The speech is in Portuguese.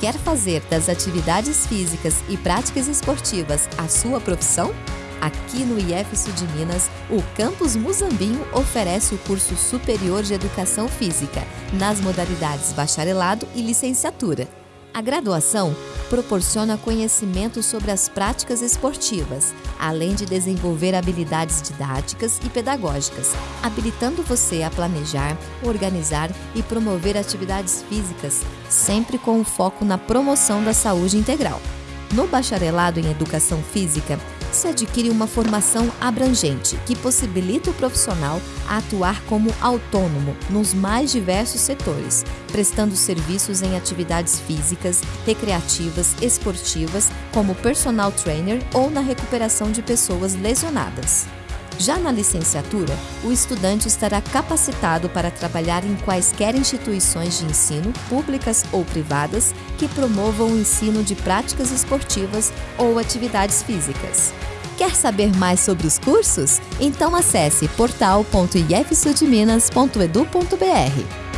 Quer fazer das atividades físicas e práticas esportivas a sua profissão? Aqui no IF Sul de Minas, o Campus Muzambinho oferece o curso superior de Educação Física, nas modalidades bacharelado e licenciatura. A graduação proporciona conhecimento sobre as práticas esportivas, além de desenvolver habilidades didáticas e pedagógicas, habilitando você a planejar, organizar e promover atividades físicas, sempre com o foco na promoção da saúde integral. No bacharelado em Educação Física, se adquire uma formação abrangente que possibilita o profissional a atuar como autônomo nos mais diversos setores, prestando serviços em atividades físicas, recreativas, esportivas, como personal trainer ou na recuperação de pessoas lesionadas. Já na licenciatura, o estudante estará capacitado para trabalhar em quaisquer instituições de ensino, públicas ou privadas, que promovam o ensino de práticas esportivas ou atividades físicas. Quer saber mais sobre os cursos? Então acesse portal.ifsudminas.edu.br.